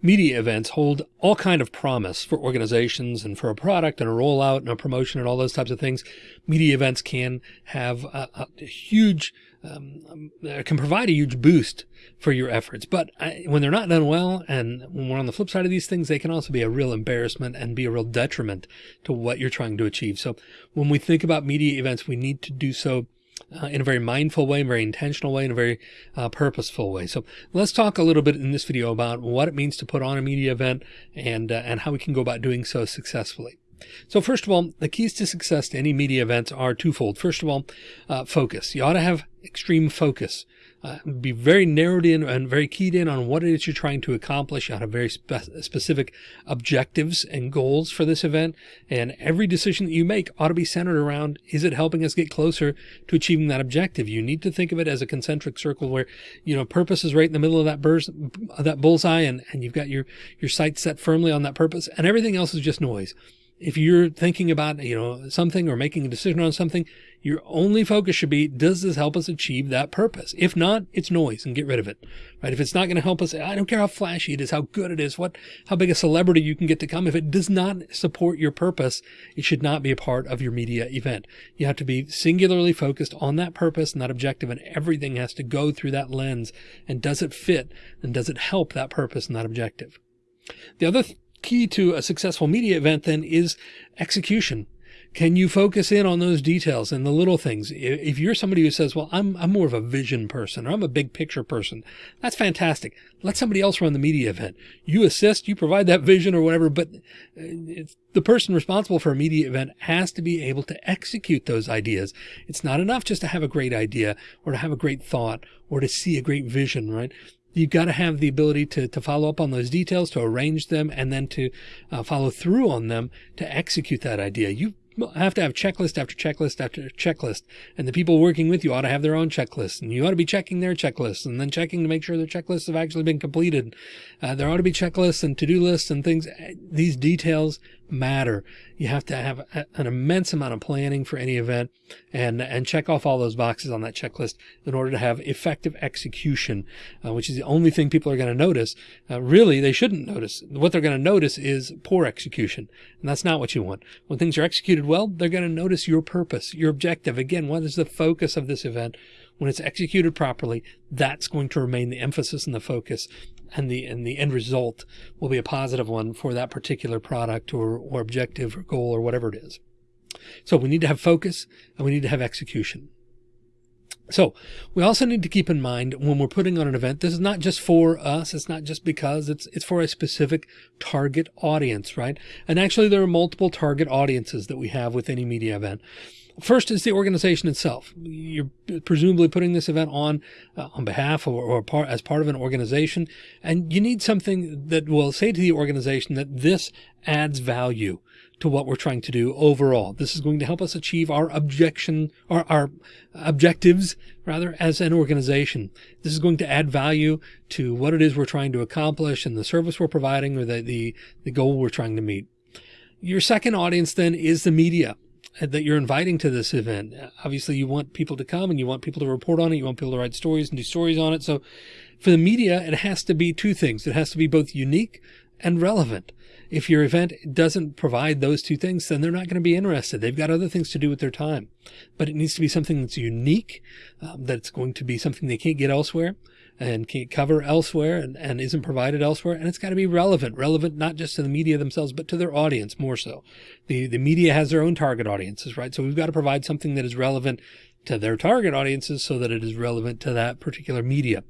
media events hold all kind of promise for organizations and for a product and a rollout and a promotion and all those types of things. Media events can have a, a huge, um, uh, can provide a huge boost for your efforts. But I, when they're not done well, and when we're on the flip side of these things, they can also be a real embarrassment and be a real detriment to what you're trying to achieve. So when we think about media events, we need to do so uh, in a very mindful way, very intentional way, in a very uh, purposeful way. So let's talk a little bit in this video about what it means to put on a media event and, uh, and how we can go about doing so successfully. So first of all, the keys to success to any media events are twofold. First of all, uh, focus. You ought to have extreme focus uh, be very narrowed in and very keyed in on what it is you're trying to accomplish. You have very spe specific objectives and goals for this event. And every decision that you make ought to be centered around, is it helping us get closer to achieving that objective? You need to think of it as a concentric circle where, you know, purpose is right in the middle of that burst, that bullseye and, and you've got your, your sights set firmly on that purpose and everything else is just noise if you're thinking about, you know, something or making a decision on something, your only focus should be, does this help us achieve that purpose? If not, it's noise and get rid of it, right? If it's not going to help us, I don't care how flashy it is, how good it is, what, how big a celebrity you can get to come. If it does not support your purpose, it should not be a part of your media event. You have to be singularly focused on that purpose and that objective and everything has to go through that lens. And does it fit and does it help that purpose and that objective? The other th key to a successful media event then is execution. Can you focus in on those details and the little things? If you're somebody who says, well, I'm, I'm more of a vision person or I'm a big picture person, that's fantastic. Let somebody else run the media event. You assist, you provide that vision or whatever, but uh, the person responsible for a media event has to be able to execute those ideas. It's not enough just to have a great idea or to have a great thought or to see a great vision, right? You've got to have the ability to, to follow up on those details, to arrange them, and then to uh, follow through on them to execute that idea. You have to have checklist after checklist after checklist. And the people working with you ought to have their own checklists and you ought to be checking their checklists and then checking to make sure their checklists have actually been completed. Uh, there ought to be checklists and to-do lists and things. These details matter. You have to have a, an immense amount of planning for any event and, and check off all those boxes on that checklist in order to have effective execution, uh, which is the only thing people are going to notice. Uh, really, they shouldn't notice. What they're going to notice is poor execution. And that's not what you want. When things are executed well, they're going to notice your purpose, your objective. Again, what is the focus of this event? When it's executed properly, that's going to remain the emphasis and the focus and the and the end result will be a positive one for that particular product or, or objective or goal or whatever it is. So we need to have focus and we need to have execution. So we also need to keep in mind when we're putting on an event, this is not just for us. It's not just because it's, it's for a specific target audience, right? And actually there are multiple target audiences that we have with any media event. First is the organization itself. You're presumably putting this event on uh, on behalf or, or part, as part of an organization, and you need something that will say to the organization that this adds value to what we're trying to do overall. This is going to help us achieve our objection or our objectives rather as an organization. This is going to add value to what it is we're trying to accomplish and the service we're providing or the, the, the goal we're trying to meet. Your second audience then is the media that you're inviting to this event. Obviously you want people to come and you want people to report on it. You want people to write stories and do stories on it. So for the media, it has to be two things. It has to be both unique and relevant. If your event doesn't provide those two things, then they're not going to be interested. They've got other things to do with their time, but it needs to be something that's unique, um, that's going to be something they can't get elsewhere and can't cover elsewhere and, and isn't provided elsewhere. And it's got to be relevant, relevant not just to the media themselves, but to their audience more so. The, the media has their own target audiences, right? So we've got to provide something that is relevant to their target audiences so that it is relevant to that particular media.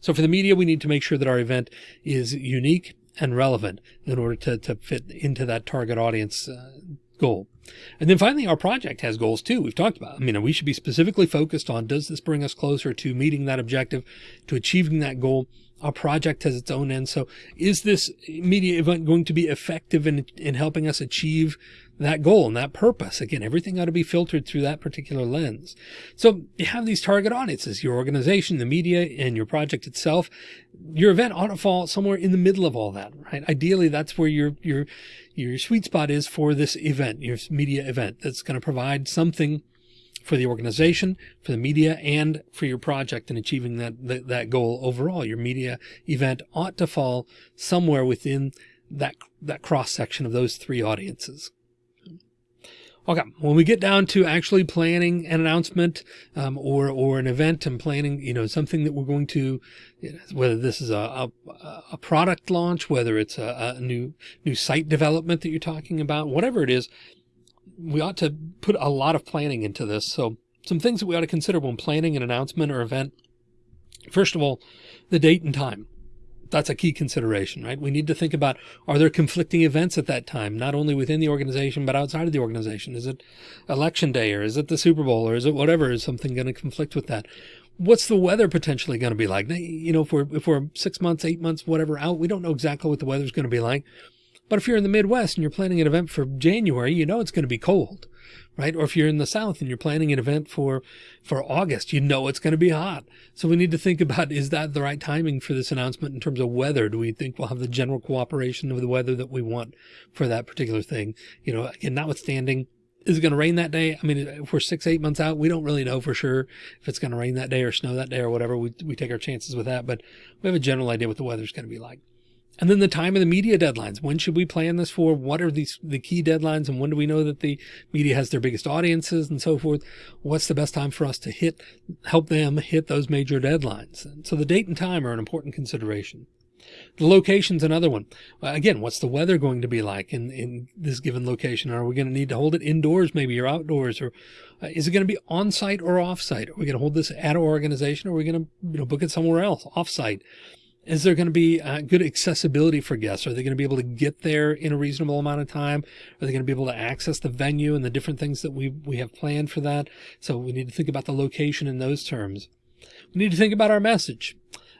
So for the media, we need to make sure that our event is unique and relevant in order to, to fit into that target audience uh, goal. And then finally, our project has goals too. We've talked about, I mean, we should be specifically focused on, does this bring us closer to meeting that objective, to achieving that goal? Our project has its own end. So is this media event going to be effective in, in helping us achieve that goal and that purpose. Again, everything ought to be filtered through that particular lens. So you have these target audiences, your organization, the media, and your project itself. Your event ought to fall somewhere in the middle of all that, right? Ideally, that's where your, your, your sweet spot is for this event, your media event that's going to provide something for the organization, for the media, and for your project and achieving that, that, that goal overall. Your media event ought to fall somewhere within that, that cross section of those three audiences. Okay, when we get down to actually planning an announcement um, or or an event and planning, you know, something that we're going to, whether this is a, a, a product launch, whether it's a, a, new new site development that you're talking about, whatever it is, we ought to put a lot of planning into this. So some things that we ought to consider when planning an announcement or event. First of all, the date and time that's a key consideration, right? We need to think about, are there conflicting events at that time, not only within the organization, but outside of the organization? Is it election day or is it the Super Bowl or is it whatever? Is something going to conflict with that? What's the weather potentially going to be like? You know, if we're, if we're six months, eight months, whatever out, we don't know exactly what the weather's going to be like. But if you're in the Midwest and you're planning an event for January, you know it's going to be cold right? Or if you're in the South and you're planning an event for, for August, you know it's going to be hot. So we need to think about, is that the right timing for this announcement in terms of weather? Do we think we'll have the general cooperation of the weather that we want for that particular thing? You know, again, notwithstanding, is it going to rain that day? I mean, if we're six, eight months out, we don't really know for sure if it's going to rain that day or snow that day or whatever. We, we take our chances with that, but we have a general idea what the weather's going to be like. And then the time of the media deadlines. When should we plan this for? What are these the key deadlines and when do we know that the media has their biggest audiences and so forth? What's the best time for us to hit help them hit those major deadlines? So the date and time are an important consideration. The location's another one. Again, what's the weather going to be like in, in this given location? Are we going to need to hold it indoors maybe or outdoors or uh, is it going to be on site or off site? Are we going to hold this at our organization or are we going to you know, book it somewhere else off site? Is there going to be uh, good accessibility for guests? Are they going to be able to get there in a reasonable amount of time? Are they going to be able to access the venue and the different things that we, we have planned for that? So we need to think about the location in those terms. We need to think about our message.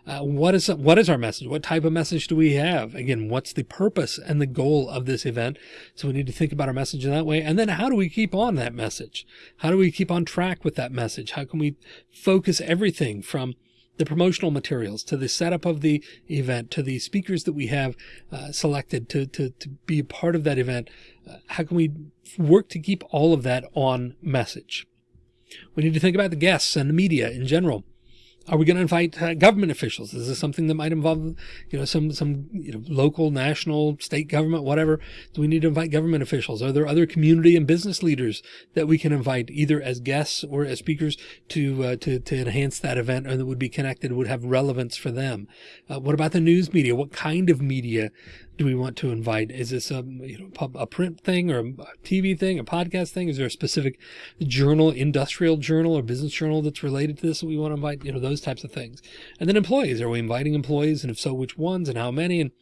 Uh, what is what is our message? What type of message do we have? Again, what's the purpose and the goal of this event? So we need to think about our message in that way. And then how do we keep on that message? How do we keep on track with that message? How can we focus everything from the promotional materials, to the setup of the event, to the speakers that we have uh, selected to, to, to be a part of that event. Uh, how can we work to keep all of that on message? We need to think about the guests and the media in general. Are we going to invite uh, government officials? Is this something that might involve, you know, some, some, you know, local, national, state government, whatever? Do we need to invite government officials? Are there other community and business leaders that we can invite either as guests or as speakers to, uh, to, to enhance that event or that would be connected, would have relevance for them? Uh, what about the news media? What kind of media do we want to invite? Is this a, you know, a print thing or a TV thing, a podcast thing? Is there a specific journal, industrial journal or business journal that's related to this that we want to invite? You know, those types of things. And then employees, are we inviting employees? And if so, which ones and how many? And,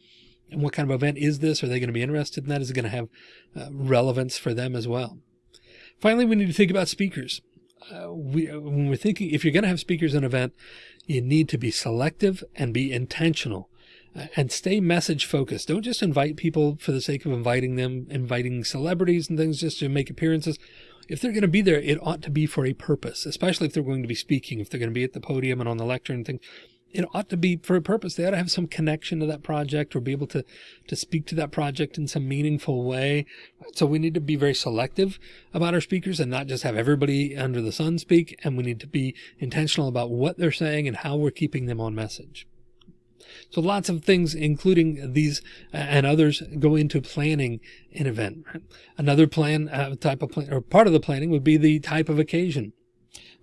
and what kind of event is this? Are they going to be interested in that? Is it going to have uh, relevance for them as well? Finally, we need to think about speakers. Uh, we, when we're thinking, if you're going to have speakers in an event, you need to be selective and be intentional and stay message focused. Don't just invite people for the sake of inviting them, inviting celebrities and things just to make appearances. If they're going to be there, it ought to be for a purpose, especially if they're going to be speaking, if they're going to be at the podium and on the lecture and things. It ought to be for a purpose. They ought to have some connection to that project or be able to, to speak to that project in some meaningful way. So we need to be very selective about our speakers and not just have everybody under the sun speak. And we need to be intentional about what they're saying and how we're keeping them on message. So lots of things, including these uh, and others, go into planning an event. Another plan, uh, type of plan, or part of the planning would be the type of occasion.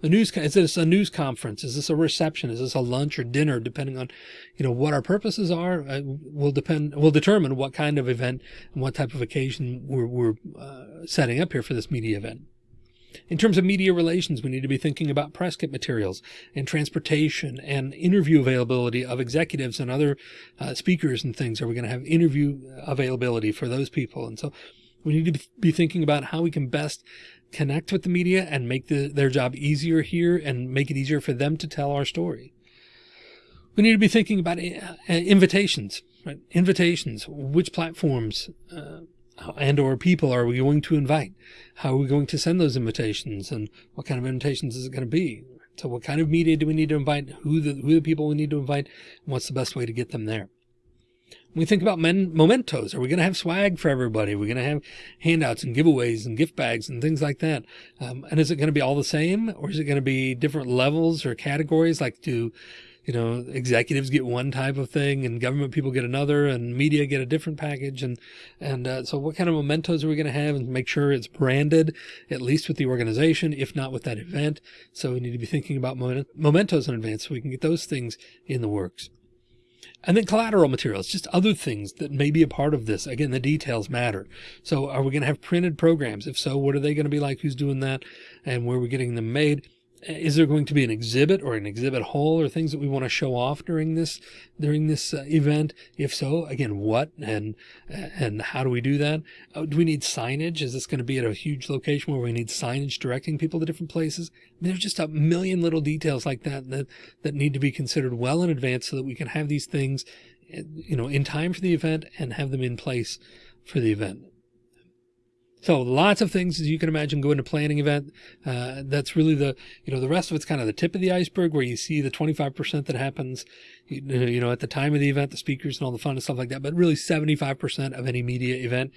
The news, is this a news conference? Is this a reception? Is this a lunch or dinner? Depending on, you know, what our purposes are, uh, will depend, will determine what kind of event and what type of occasion we're, we're uh, setting up here for this media event. In terms of media relations, we need to be thinking about press kit materials and transportation and interview availability of executives and other uh, speakers and things. Are we going to have interview availability for those people? And so we need to be thinking about how we can best connect with the media and make the, their job easier here and make it easier for them to tell our story. We need to be thinking about uh, invitations, right? Invitations, which platforms, uh, and or people are we going to invite? How are we going to send those invitations and what kind of invitations is it going to be? So what kind of media do we need to invite? Who the, who the people we need to invite? And what's the best way to get them there? we think about men mementos. Are we going to have swag for everybody? Are we going to have handouts and giveaways and gift bags and things like that? Um, and is it going to be all the same or is it going to be different levels or categories? Like do, you know, executives get one type of thing and government people get another and media get a different package. And, and, uh, so what kind of mementos are we going to have and make sure it's branded at least with the organization, if not with that event. So we need to be thinking about mementos in advance so we can get those things in the works. And then collateral materials, just other things that may be a part of this. Again, the details matter. So are we going to have printed programs? If so, what are they going to be like? Who's doing that? And where are we getting them made? Is there going to be an exhibit or an exhibit hall or things that we want to show off during this during this uh, event? If so again what and and how do we do that? Uh, do we need signage? Is this going to be at a huge location where we need signage directing people to different places? I mean, there's just a million little details like that that that need to be considered well in advance so that we can have these things you know in time for the event and have them in place for the event so lots of things, as you can imagine, go into planning event. Uh, that's really the, you know, the rest of it's kind of the tip of the iceberg where you see the 25% that happens, you know, at the time of the event, the speakers and all the fun and stuff like that. But really 75% of any media event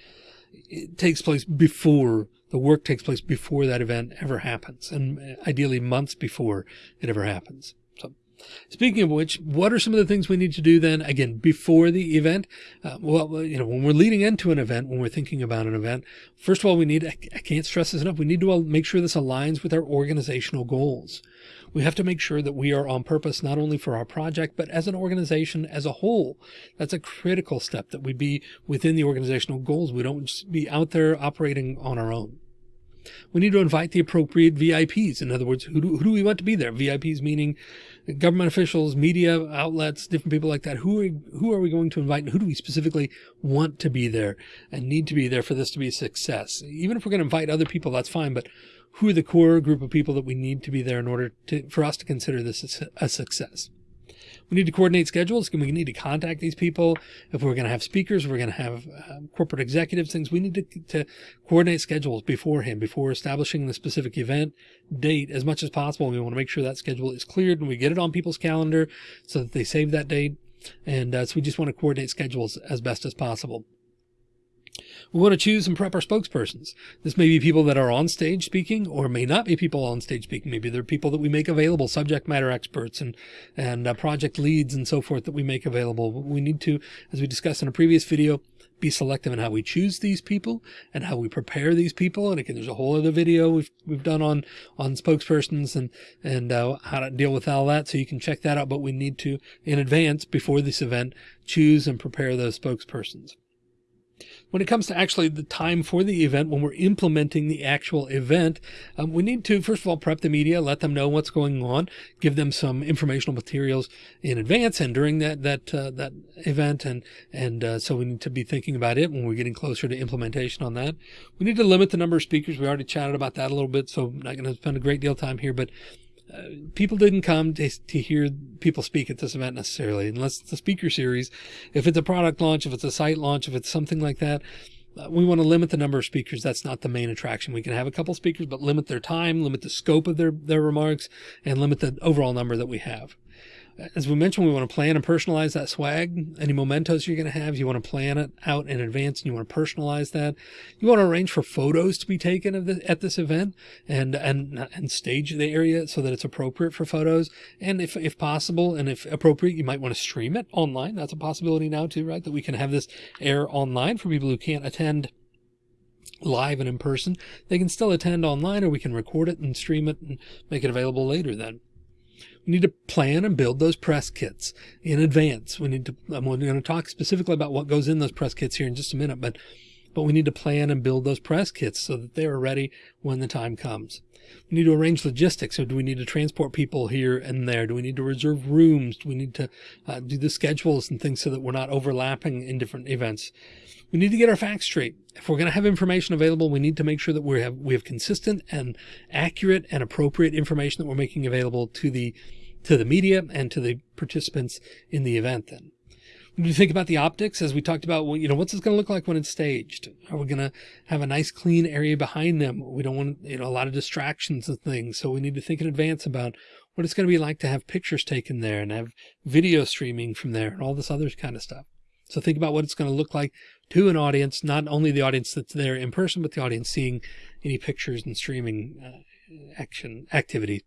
takes place before the work takes place before that event ever happens and ideally months before it ever happens. Speaking of which, what are some of the things we need to do then again before the event? Uh, well, you know, when we're leading into an event, when we're thinking about an event, first of all, we need, I can't stress this enough. We need to make sure this aligns with our organizational goals. We have to make sure that we are on purpose, not only for our project, but as an organization as a whole. That's a critical step that we be within the organizational goals. We don't be out there operating on our own. We need to invite the appropriate VIPs. In other words, who do, who do we want to be there? VIPs meaning government officials, media outlets, different people like that. Who are, who are we going to invite and who do we specifically want to be there and need to be there for this to be a success? Even if we're going to invite other people, that's fine. But who are the core group of people that we need to be there in order to, for us to consider this a success? We need to coordinate schedules. We need to contact these people. If we're going to have speakers, we're going to have uh, corporate executives, things we need to, to coordinate schedules beforehand, before establishing the specific event date as much as possible. We want to make sure that schedule is cleared and we get it on people's calendar so that they save that date. And uh, so we just want to coordinate schedules as best as possible. We want to choose and prep our spokespersons. This may be people that are on stage speaking or may not be people on stage speaking. Maybe they're people that we make available, subject matter experts and, and uh, project leads and so forth that we make available. We need to, as we discussed in a previous video, be selective in how we choose these people and how we prepare these people. And again, there's a whole other video we've, we've done on, on spokespersons and, and, uh, how to deal with all that. So you can check that out, but we need to in advance before this event, choose and prepare those spokespersons. When it comes to actually the time for the event, when we're implementing the actual event, um, we need to, first of all, prep the media, let them know what's going on, give them some informational materials in advance and during that, that, uh, that event. And, and, uh, so we need to be thinking about it when we're getting closer to implementation on that. We need to limit the number of speakers. We already chatted about that a little bit, so I'm not going to spend a great deal of time here, but people didn't come to, to hear people speak at this event necessarily, unless it's a speaker series. If it's a product launch, if it's a site launch, if it's something like that, uh, we want to limit the number of speakers. That's not the main attraction. We can have a couple speakers, but limit their time, limit the scope of their, their remarks, and limit the overall number that we have as we mentioned, we want to plan and personalize that swag. Any mementos you're going to have, you want to plan it out in advance and you want to personalize that. You want to arrange for photos to be taken of the, at this event and, and, and stage the area so that it's appropriate for photos. And if, if possible and if appropriate, you might want to stream it online. That's a possibility now too, right? That we can have this air online for people who can't attend live and in person. They can still attend online or we can record it and stream it and make it available later then. We need to plan and build those press kits in advance. We need to, I'm going to talk specifically about what goes in those press kits here in just a minute, but, but we need to plan and build those press kits so that they are ready when the time comes. We need to arrange logistics. So do we need to transport people here and there? Do we need to reserve rooms? Do we need to uh, do the schedules and things so that we're not overlapping in different events? We need to get our facts straight. If we're going to have information available, we need to make sure that we have, we have consistent and accurate and appropriate information that we're making available to the, to the media and to the participants in the event then. When you think about the optics, as we talked about, well, you know, what's this going to look like when it's staged? Are we going to have a nice clean area behind them? We don't want, you know, a lot of distractions and things. So we need to think in advance about what it's going to be like to have pictures taken there and have video streaming from there and all this other kind of stuff. So think about what it's going to look like to an audience, not only the audience that's there in person, but the audience seeing any pictures and streaming uh, action activity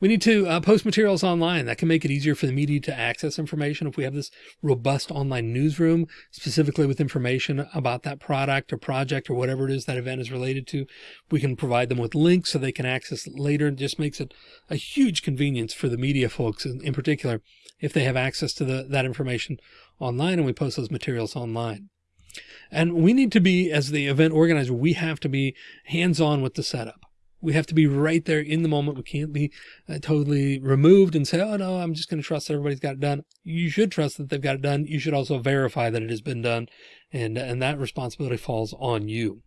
we need to uh, post materials online that can make it easier for the media to access information. If we have this robust online newsroom, specifically with information about that product or project or whatever it is that event is related to, we can provide them with links so they can access it later. It just makes it a huge convenience for the media folks in, in particular, if they have access to the, that information online and we post those materials online. And we need to be, as the event organizer, we have to be hands-on with the setup we have to be right there in the moment. We can't be uh, totally removed and say, oh no, I'm just going to trust everybody's got it done. You should trust that they've got it done. You should also verify that it has been done. And, and that responsibility falls on you.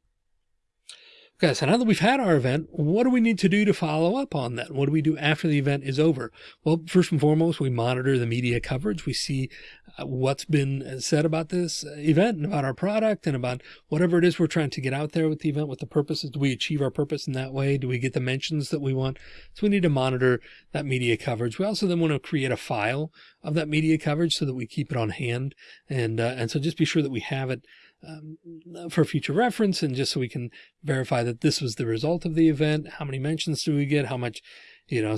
Okay, so now that we've had our event, what do we need to do to follow up on that? What do we do after the event is over? Well, first and foremost, we monitor the media coverage. We see uh, what's been said about this event and about our product and about whatever it is we're trying to get out there with the event, what the purpose is. Do we achieve our purpose in that way? Do we get the mentions that we want? So we need to monitor that media coverage. We also then want to create a file of that media coverage so that we keep it on hand. And, uh, and so just be sure that we have it um, for future reference and just so we can verify that this was the result of the event. How many mentions do we get? How much, you know,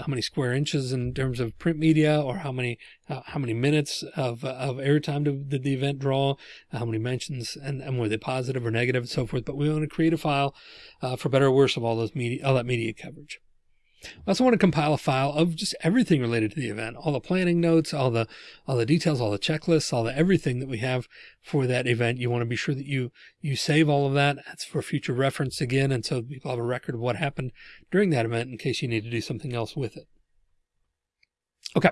how many square inches in terms of print media or how many, uh, how many minutes of, of airtime did, did the event draw? How many mentions and, and were they positive or negative and so forth. But we want to create a file uh, for better or worse of all those media, all that media coverage. I also want to compile a file of just everything related to the event, all the planning notes, all the, all the details, all the checklists, all the everything that we have for that event. You want to be sure that you, you save all of that. That's for future reference again. And so people have a record of what happened during that event in case you need to do something else with it. Okay.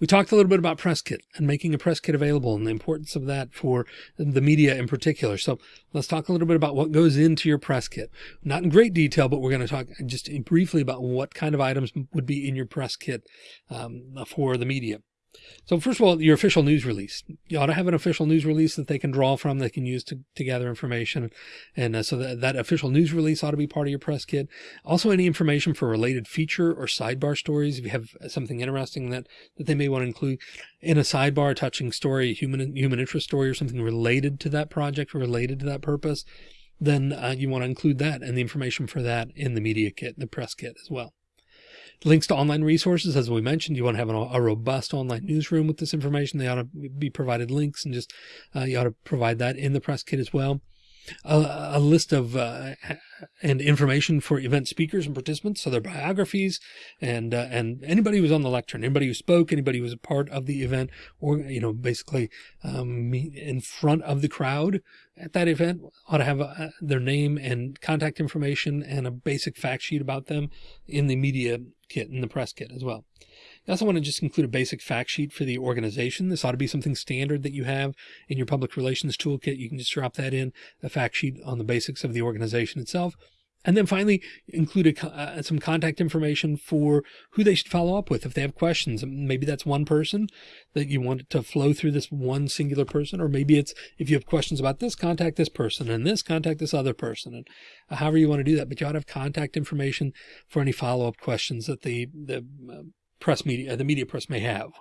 We talked a little bit about press kit and making a press kit available and the importance of that for the media in particular. So let's talk a little bit about what goes into your press kit. Not in great detail, but we're going to talk just briefly about what kind of items would be in your press kit um, for the media. So first of all, your official news release, you ought to have an official news release that they can draw from, they can use to, to gather information. And uh, so that, that official news release ought to be part of your press kit. Also any information for related feature or sidebar stories. If you have something interesting that, that they may want to include in a sidebar touching story, human, human interest story or something related to that project, related to that purpose, then uh, you want to include that and the information for that in the media kit, the press kit as well. Links to online resources, as we mentioned, you want to have an, a robust online newsroom with this information. They ought to be provided links and just uh, you ought to provide that in the press kit as well. A, a list of uh, and information for event speakers and participants, so their biographies and uh, and anybody who was on the lectern, anybody who spoke, anybody who was a part of the event, or you know basically um, in front of the crowd at that event ought to have a, their name and contact information and a basic fact sheet about them in the media kit and the press kit as well. You also want to just include a basic fact sheet for the organization. This ought to be something standard that you have in your public relations toolkit. You can just drop that in a fact sheet on the basics of the organization itself. And then finally include a, uh, some contact information for who they should follow up with. If they have questions, maybe that's one person that you want to flow through this one singular person, or maybe it's, if you have questions about this, contact this person and this, contact this other person and uh, however you want to do that. But you ought to have contact information for any follow-up questions that the, the uh, press media, the media press may have.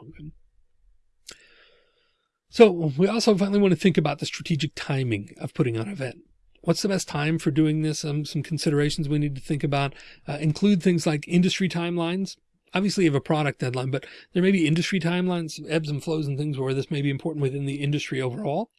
So we also finally want to think about the strategic timing of putting on an event. What's the best time for doing this? Um, some considerations we need to think about uh, include things like industry timelines. Obviously you have a product deadline, but there may be industry timelines, ebbs and flows and things where this may be important within the industry overall.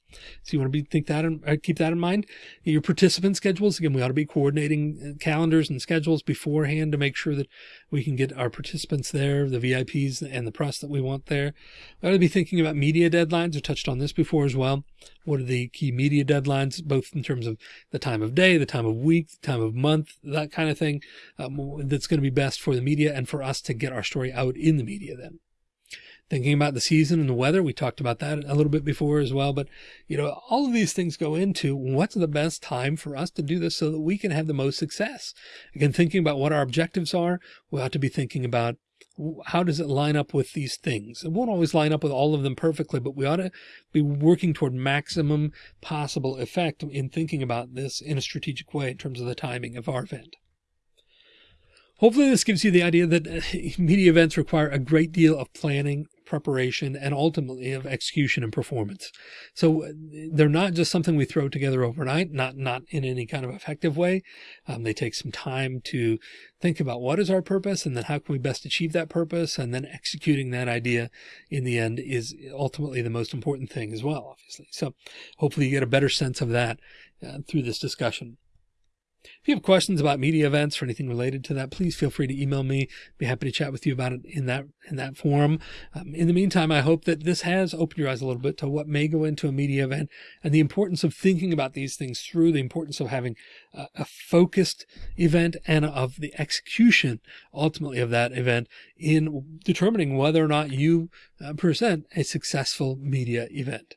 So you want to be, think that and uh, keep that in mind. Your participant schedules, again, we ought to be coordinating uh, calendars and schedules beforehand to make sure that we can get our participants there, the VIPs and the press that we want there. We ought to be thinking about media deadlines. I touched on this before as well. What are the key media deadlines, both in terms of the time of day, the time of week, the time of month, that kind of thing, um, that's going to be best for the media and for us to get our story out in the media then thinking about the season and the weather. We talked about that a little bit before as well, but you know, all of these things go into what's the best time for us to do this so that we can have the most success. Again, thinking about what our objectives are, we ought to be thinking about how does it line up with these things? It won't always line up with all of them perfectly, but we ought to be working toward maximum possible effect in thinking about this in a strategic way in terms of the timing of our event. Hopefully this gives you the idea that uh, media events require a great deal of planning, preparation, and ultimately of execution and performance. So uh, they're not just something we throw together overnight, not, not in any kind of effective way. Um, they take some time to think about what is our purpose and then how can we best achieve that purpose. And then executing that idea in the end is ultimately the most important thing as well, obviously. So hopefully you get a better sense of that uh, through this discussion. If you have questions about media events or anything related to that, please feel free to email me. Be happy to chat with you about it in that in that forum. Um, in the meantime, I hope that this has opened your eyes a little bit to what may go into a media event and the importance of thinking about these things through the importance of having a, a focused event and of the execution ultimately of that event in determining whether or not you uh, present a successful media event.